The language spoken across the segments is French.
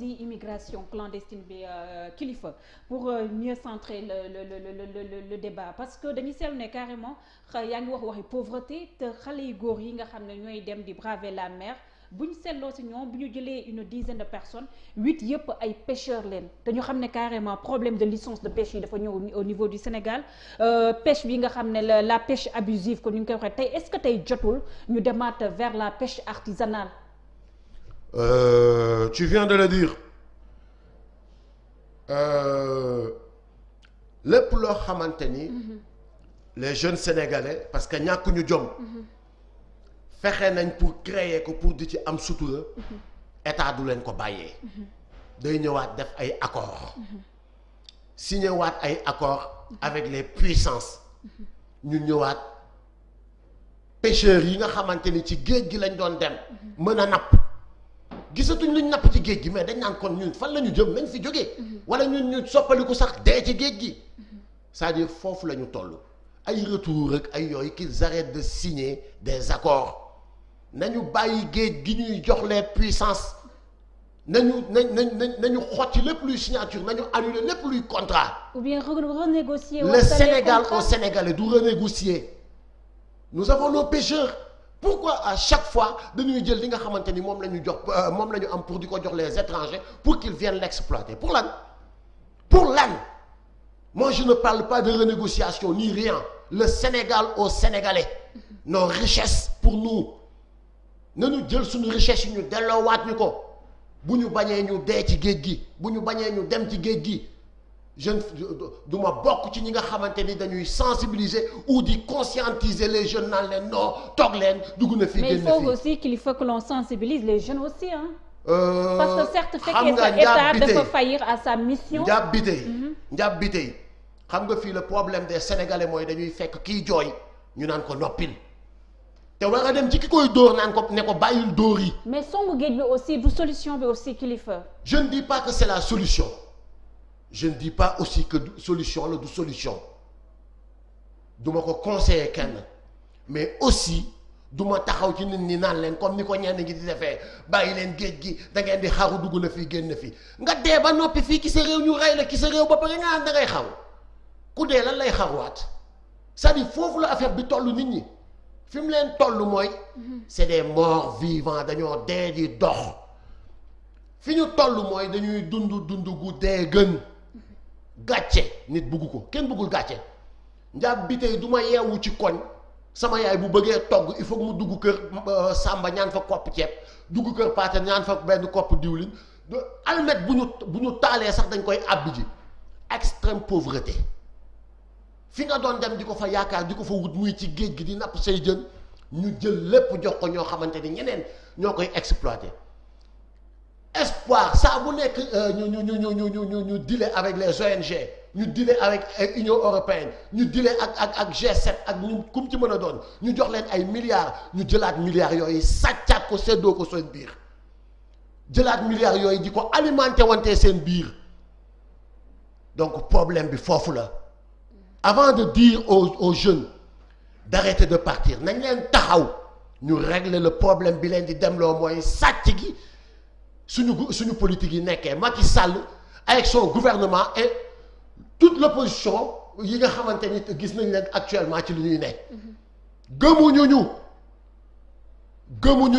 yi immigration clandestine bi kilifa pour mieux centrer le le le le le débat parce que dañuy seetlu ne carrément yaa ngi wax waxi pauvreté te xale yu góor yi nga xam ne ñooy dem di braver la mer. bu ñu seetloo jëlee une dizaine de personnes huit yëpp ay pêcheurs leen te ñu xam carrément problème de licence de pêche dafa ñëw au niveau du Sénégal pêche bi nga xam la pêche abusive ni ñu koy est-ce que tey jotul ñu demaat vers la pêche artisanale? Euh, tu viens de le dire. Lépp loo xamante ni. les jeunes sénégalais parce que ñàkkuñu jom. fexe nañ pour créer ko pour di ci am sutura état du leen ko bàyyee. Day ñëwaat def ay accords. Signé waat ay accords avec les puissances. Ñu ñëwaat. Pêcheurs yi nga xamante ni ci géej gi lañ doon dem. Mën a napp gisatuñ luñ napp ci géej gi mais dañ naan kon ñun fan la ñu jëm nañ fi jógee wala ñun ñu soppaliku sax dee ci géej gi c'est-à-dire foofu la ñu toll ay retour rek ay yooyu qu'ils arrêtent de signer des accords nañu bàyyi géej gi ñuy jox les puissances nañu nañ nañ nañu xotti lépp luy signature nañu annuler lépp luy contrat. ou bien renégocier. le Sénégal au Sénégalais du renégocier. nous avons nos pêcheurs pourquoi à chaque fois dañuy jël li nga xamante ni moom la am pour les étrangers pour qu'ils viennent l'exploiter? Pour lan? Pour lan? Moi je ne parle pas de renégociation ni rien. Le Sénégal au Sénégalais. Nos richesses pour nous. nañu jël suñu richesse yi ñu delloowaat ñu ko. Bu ñu bañee ñu dee ci géej gi bu dem ci je du ma bokk ci ñi nga xamante ni dañuy sensibiliser ou di conscientiser les jeunes naan leen non toog leen dugg na fii mais il faut aussi qu'il faut que l'on sensibilise les jeunes aussi hein. Euh, parce que certes fekkee sa état dafa faillir à sa mission. Njaab bi tey njaab bi tey xam nga fii le problème des sénégalais mooy dañuy fekk kiy jooy ñu naan ko noppil. Te war a dem ci ki koy dóor naan ko ne ko bàyyil dóor yi. Mais songu géej bi aussi du solution bi aussi kilifa je ne dis pas que c'est la solution je ne dis pas aussi que solution la du solution. Duma ko conseiller kenn. Mais aussi duma taxaw ci nit ñi naan leen comme ni ko ñenn ñi di defee bàyyi leen géej gi da ngeen di xaru dugg na fii génn fii. Nga dee ba noppi fii ki sa réew ñu rey la ki sa réew ba pare nga da ngay xaru. Ku dee lan lay xaruwaat? C'est-à-dire foofu la affaire bi toll nit ñi. Fi mu leen toll mooy c'est des morts vivants dañoo dee di dox. Fi ñu toll mooy dañuy dund dund gu dee gën gàcce nit bugg ko kenn buggul gàcce. Njaab bi tey du ma yeewu ci koñ sama yaay bu bëggee togg il faut mu dugg kër euh, Samba ñaan fa kopp ceeb dugg kër Paate ñaan fa benn kopp diwlin. Almet bu ñu bu sax dañ koy àbbi ji. Extrême pauvreté. Fi nga doon dem di ko fa yaakaar di ko fa wut muy ci géej gi di napp say jën ñu jël lépp jox ko ñoo xamante ñeneen ñoo koy exploiter espoir saa bu nekk ñu ñu nous ñu ñu ñu ñu dile avec les ONG nous dile avec euh, Union européenne. Ñu dile ak ak ak G7 ak ñu kum ci a doon. Ñu jox leen ay milliards. Ñu jëlaat milliards yooyu sàccaat ko séddoo ko seen biir. Jëlaat milliards yooyu di ko alimenté wante seen biir. Donc problème bi foofu avant de dire aux jeunes d'arrêter de partir nañ leen le problème bi leen di demloo mooy suñu suñu politique yi Macky Sall avec son gouvernement et toute l'opposition yi nga xamante ni actuellement ci li ñuy nekk. Gëmuñu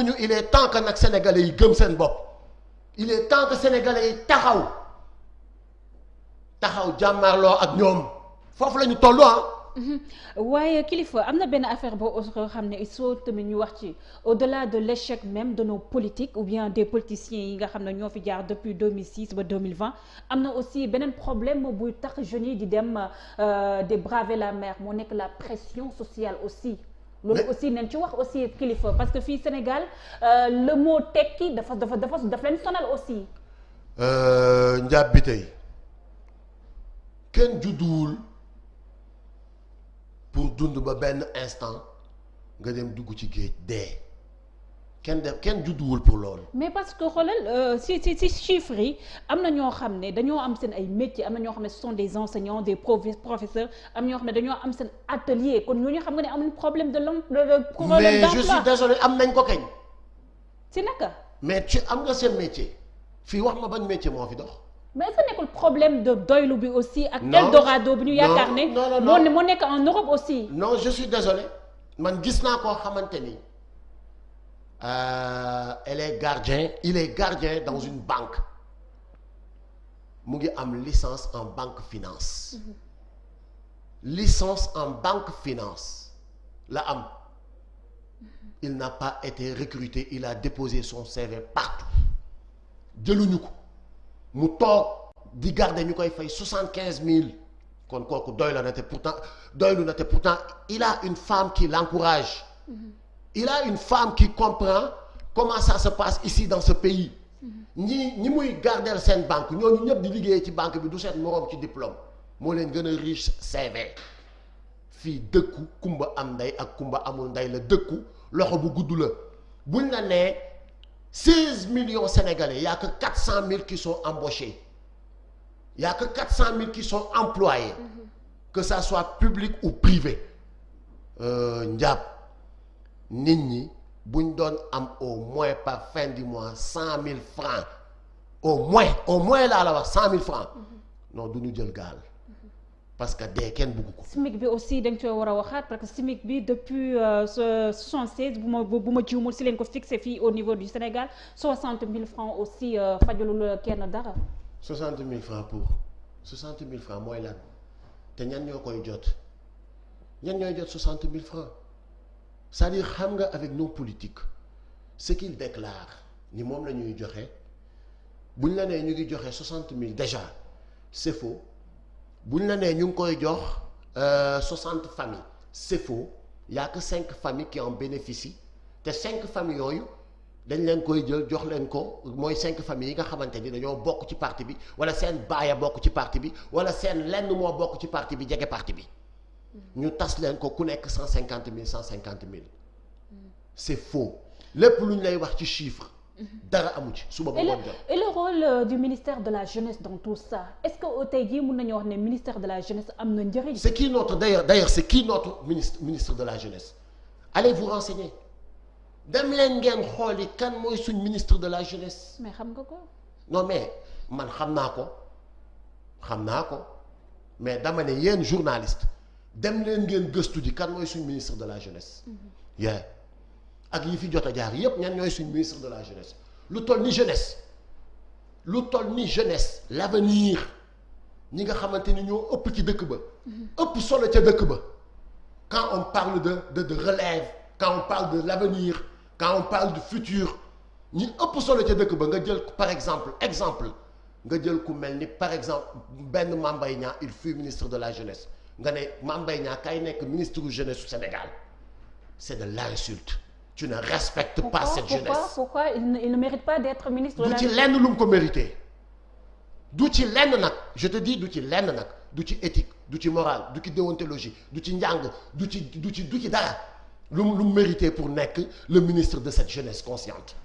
ñu. Il est temps que sénégalais yi gëm seen il est temps que sénégalais foofu la. Waaye kilifa am na benn affaire boo xam ne il faut tamit ñu wax ci au-delà de l'échec même de nos politiques ou bien des politiciens yi nga xam ne ñoo fi jaar depuis 2006 ba 2020 am na aussi beneen problème buy tax jeunes yi di dem de braver la mer moo nekk la pression sociale aussi. loolu aussi nañ ci wax aussi kilifa parce que fii Sénégal le mot tekki dafa dafa dafa daf leen sonal aussi. njaab bi tey kenn judduwul. Pour dund ba benn instant nga dem dugg ci géej dee kenn def kenn judduwul pour loolu. mais parce que xoolal si si si chiffres yi am na ñoo xam ne dañoo am seen ay métiers am na ñoo xam ne ce sont des enseignants des professeurs am ñoo xam ne dañoo am seen atelier kon ñooñu xam nga ne amuñu problème de l'emploi. mais je suis désolé am nañ ko kañ? si naka. mais ci am nga seen métier fii wax ma ban métier moo fi dox. Mais est-ce que nekkul problème de doylu bi aussi. ak. Eldorado bi ñu yaakaar ne. non, non, moo moo nekk en Europe aussi? non je suis désolé man gis naa koo xamante ni euh, elle est gardien il est gardien dans une banque mu ngi am licence en banque finance licence en banque finance la am il n'a pas été recruté il a déposé son CV partout jëluñu ko mu toog di garder ñu koy fay soixante quinze mille. kon kooku doy la na te pourtant doylu na te pourtant il a une femme qui l'encourage. Il a une femme qui comprend comment ça se passe ici dans ce pays. Ñi ñi muy gardel seen banque ñooñu ñëpp di liggéey ci banque bi du seen moroom ci diplôme. Moo leen gën a riche CV fii dëkku kumba am ndey ak kumba amul ndey la dëkku loxo bu gudd la. Buñ la nee seize millions sénégalais y a que quatre cent mille qui sont embauchés. Y a que quatre cent mille qui sont employés. Que ça soit public ou privé. Nit ñi buñ doon am au moins par fin du mois cent mille francs. Au moins au moins la wax cent mille francs. Non du ñu jël gaal parce que dee kenn bugg ko. SMIC bi aussi dañ koy war a waxaat parce que SMIC bi depuis ce 76 bu ma bu ma jiwmul si leen ko fixé fii au niveau du Sénégal 60 000 francs aussi fajalul kenn dara. 60 000 francs pour 60 000 francs mooy lan? Te ñan ñoo koy jot? Ñan ñooy jot 60 000 francs? C'est-à-dire xam nga avec nos politiques ce qu'ils déclarent ni moom la ñuy joxe buñ la nee ñu ngi joxe 60 000 déjà c'est faux buñ la nee ñu 60 familles. C'est faux. Y a que 5 familles qui en bénéficient. Te 5 familles yooyu dañ leen koy jël jox leen ko. Mooy 5 familles yi nga xamante ni parti bi wala seen baaya bokk ci parti bi wala seen lenn moo bokk parti bi parti bi. Ñu tas leen ko ku nekk 150 000 150 000 c'est faux. Lépp lu ñu lay wax chiffre. Dara amu ci suba ba et le ngoon jot. et le rôle du ministère de la jeunesse dans tout ça est-ce que tey jii mën nañu wax ne ministère de la jeunesse am na njëriñ? c'est qui notre d'ailleurs d'ailleurs c'est qui notre ministre ministre de la jeunesse? Allez vous renseigner dem leen ngeen xooli kan mooy suñ ministre de la jeunesse. mais xam nga ko. non mais man xam naa ko xam naa ko mais dama ne yéen journaliste dem leen ngeen gëstu ji kan mooy suñ ministre de la jeunesse. yeah ak yi fi jot a jaar yépp ñan ñooy ministre de la jeunesse. Lu ni jeunesse lu ni jeunesse l'avenir ñi nga xamante ni ñoo ëpp ci dëkk ba. ëpp solo quand on parle de de de relève quand on parle de l'avenir quand on parle du futur ñi ëpp solo ca dëkk ba par exemple exemple par exemple benn Mame il fut ministre de la jeunesse. Nga ne Mame Mbaye Niang kay nekk ministre jeunesse du Sénégal c'est de l'insulte tu ne respectes pas cette pourquoi? jeunesse. Pourquoi il ne, il ne mérite pas d'être ministre de la lu mu ko mérité. Lenn nag je te dis lenn nag. Du ci éthique ci morale ci déontologie du ci du ci dara. Mu mérité pour nekk le ministre de cette jeunesse consciente.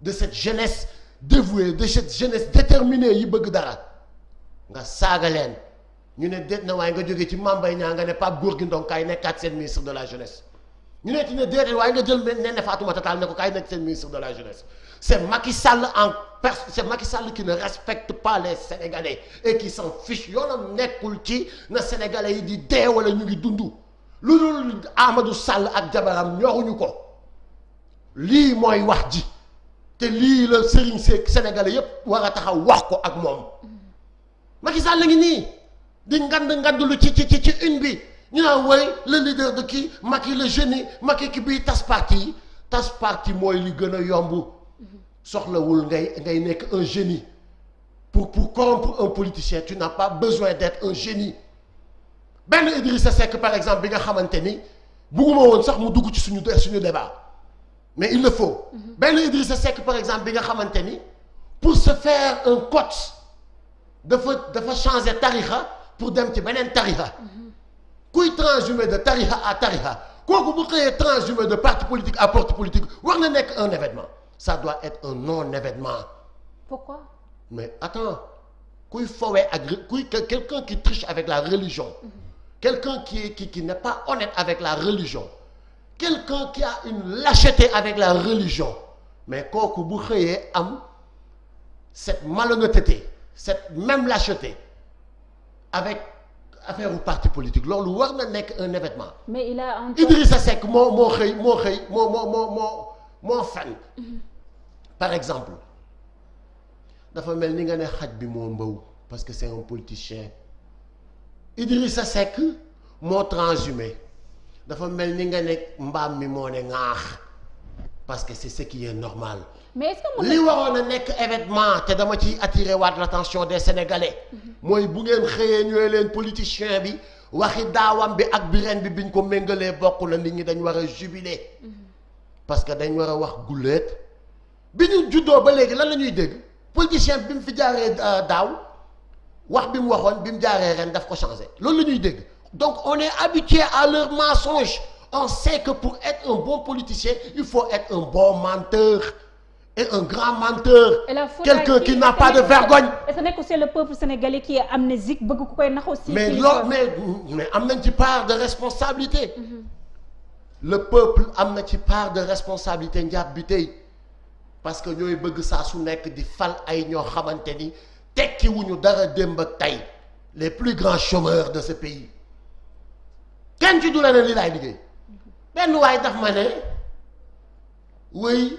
De cette jeunesse dévouée de cette jeunesse déterminée yi bëgg dara. Nga ñu ne déet na nga ci ne seen ministre de la jeunesse ñu ne ti ne déedéet waaye nga jël Néné Fatoumata Tall ne ko kaay nekk seen ministre de la jeunesse. C'est Macky Sall en pers c'est Macky Sall qui ne respecte pas les Sénégalais et qui s'en fiche. Na Sénégalais ngi dund. Lu dul Amadou Sall ko. Te Seck Sénégalais ñu naan woy le leader de kii Macky le génie. Macky ki bii tas parti. Yi tas parti mooy li gën a yomb. Soxlawul ngay ngay nekk un génie. Pour pour corrompre un politicien tu n'as pas besoin d'être un génie. Benn Idrissa Seck par exemple bi nga xamante ni bugguma woon sax mu dugg ci suñu suñu débat. Mais il le faut. Benn Idrissa Seck par exemple bi nga xamante ni pour se faire un cote dafa dafa changer tarixa pour dem ci beneen tarixa kuy transhumer de tarixa à tarixa kooku bu xëyee transhumer de parti politique à parti politique war na nekk un événement. Ça doit être un non-événement. Pourquoi? Mais attends kuy fowee ak kuy quelqu'un qui triche avec la religion quelqu'un qui qui qui n'est pas honnête avec la religion quelqu'un qui a une lâcheté avec la religion mais kooku bu xëyee am cette malhonnêteté cette même lâcheté avec affaire u parti politique. Loolu war na nekk un événement. Mais il a un Idrissa Seck moo moo xëy moo xëy moo moo moo moo moo fen. Par exemple dafa mel ni nga ne xaj bi moo mbaw parce que c'est un politicien. Idrissa Seck moo transhumé. Dafa mel ni nga ne mbaam mi moo ne ŋaax parce que c'est ce qui est normal. Mais est-ce que li waroon a nekk événement te dama ciy attirer waat l'attention des sénégalais mooy bu ngeen xëyee ñëwee leen politicien bi waxi daawam bi ak bi ren bi biñ ko méngalee bokk la nit ñi dañ war a jubiler. Parce que dañ war a wax gulleet bi ñu juddoo ba léegi lan la ñuy dégg? Politicien bi mu fi jaaree daaw wax bi mu waxoon bi mu jaaree ren daf ko changé. Loolu la ñuy dégg. Donc on est habitué à leur mensonge. On sait que pour être un bon politicien il faut être un bon menteur et un grand menteur Et quelqu'un qui n'a pas de que- vergogne. est-ce que nekk c'est le peuple sénégalais qui est amnésique aussi mais loolu mais mais am nañ ci part de responsabilité. Le peuple am na ci part de responsabilité parce que di fal ay tekki wuñu dara démb ak tey. Les plus grands chômeurs de ce pays. Kenn ci du la li laay liggéey. Benn waay daf ma ne wéy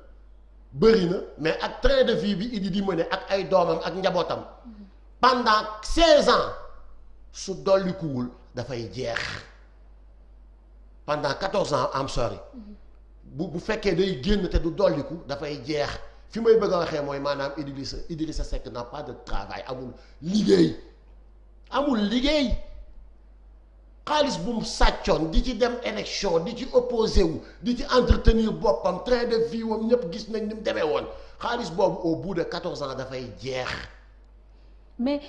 bëri mais ak train de vie bi Idi di mëne ak ay doomam ak pendant 16 ans su dollikuwul dafay jeex. Pendant 14 ans am sorry. Bu bu fekkee day génn te du dolliku dafay jeex. Fi may bëgg a waxee mooy maanaam Idrissa Idrissa Seck n'a pas de travail amul liggéey. Amul liggéey xaalis bu mu sàccoon di dem élection di ci opposé wu di ci entretenir boppam train de vie wam ñëpp gis nañ ni mu demee woon. Au bout de 14 ans dafay jeex. Mais